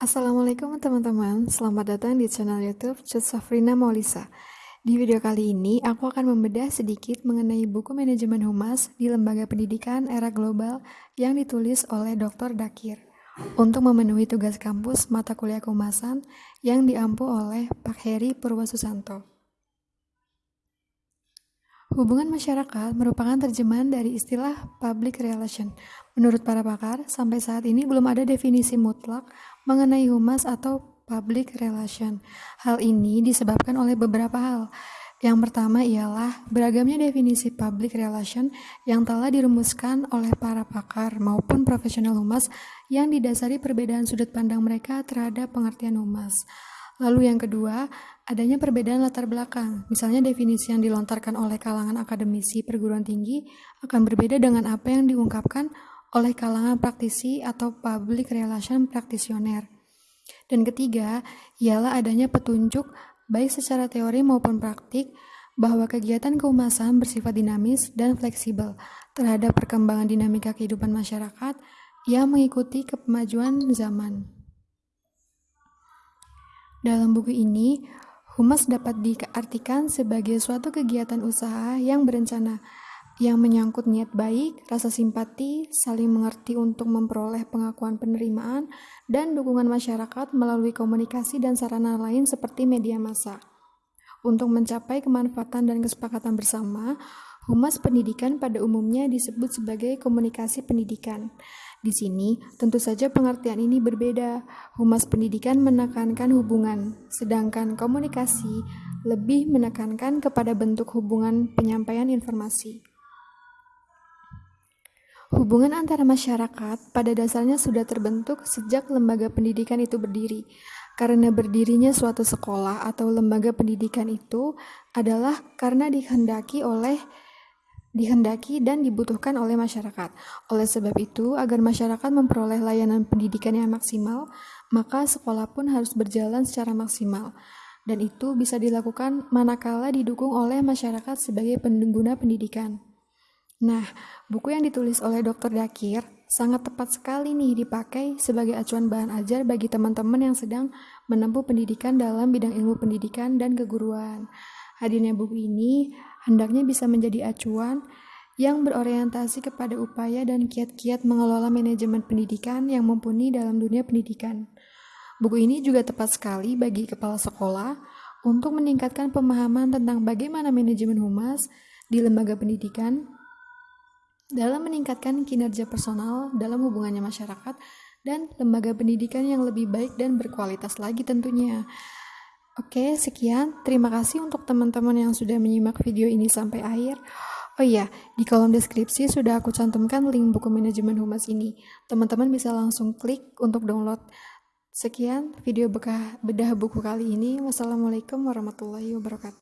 Assalamualaikum teman-teman, selamat datang di channel YouTube Cut Safrina Maulisa. Di video kali ini, aku akan membedah sedikit mengenai buku manajemen humas di lembaga pendidikan era global yang ditulis oleh Dr. Dakir untuk memenuhi tugas kampus mata kuliah kehumasan yang diampu oleh Pak Heri Purwosusanto. Hubungan masyarakat merupakan terjemahan dari istilah public relation. Menurut para pakar, sampai saat ini belum ada definisi mutlak mengenai humas atau public relation. Hal ini disebabkan oleh beberapa hal. Yang pertama ialah beragamnya definisi public relation yang telah dirumuskan oleh para pakar maupun profesional humas yang didasari perbedaan sudut pandang mereka terhadap pengertian humas. Lalu yang kedua, adanya perbedaan latar belakang. Misalnya definisi yang dilontarkan oleh kalangan akademisi perguruan tinggi akan berbeda dengan apa yang diungkapkan oleh kalangan praktisi atau public relation praktisioner. Dan ketiga, ialah adanya petunjuk baik secara teori maupun praktik bahwa kegiatan kehumasan bersifat dinamis dan fleksibel terhadap perkembangan dinamika kehidupan masyarakat yang mengikuti kemajuan zaman. Dalam buku ini, humas dapat diartikan sebagai suatu kegiatan usaha yang berencana, yang menyangkut niat baik, rasa simpati, saling mengerti untuk memperoleh pengakuan penerimaan, dan dukungan masyarakat melalui komunikasi dan sarana lain seperti media massa. Untuk mencapai kemanfaatan dan kesepakatan bersama, humas pendidikan pada umumnya disebut sebagai komunikasi pendidikan. Di sini, tentu saja pengertian ini berbeda. Humas pendidikan menekankan hubungan, sedangkan komunikasi lebih menekankan kepada bentuk hubungan penyampaian informasi. Hubungan antara masyarakat pada dasarnya sudah terbentuk sejak lembaga pendidikan itu berdiri. Karena berdirinya suatu sekolah atau lembaga pendidikan itu adalah karena dikehendaki oleh dihendaki dan dibutuhkan oleh masyarakat. Oleh sebab itu, agar masyarakat memperoleh layanan pendidikan yang maksimal, maka sekolah pun harus berjalan secara maksimal. Dan itu bisa dilakukan manakala didukung oleh masyarakat sebagai pengguna pendidikan. Nah, buku yang ditulis oleh Dr. Dakir sangat tepat sekali nih dipakai sebagai acuan bahan ajar bagi teman-teman yang sedang menempuh pendidikan dalam bidang ilmu pendidikan dan keguruan. Hadirnya buku ini hendaknya bisa menjadi acuan yang berorientasi kepada upaya dan kiat-kiat mengelola manajemen pendidikan yang mumpuni dalam dunia pendidikan. Buku ini juga tepat sekali bagi kepala sekolah untuk meningkatkan pemahaman tentang bagaimana manajemen humas di lembaga pendidikan dalam meningkatkan kinerja personal dalam hubungannya masyarakat dan lembaga pendidikan yang lebih baik dan berkualitas lagi tentunya. Oke, sekian. Terima kasih untuk teman-teman yang sudah menyimak video ini sampai akhir. Oh iya, di kolom deskripsi sudah aku cantumkan link buku manajemen humas ini. Teman-teman bisa langsung klik untuk download. Sekian video bedah buku kali ini. Wassalamualaikum warahmatullahi wabarakatuh.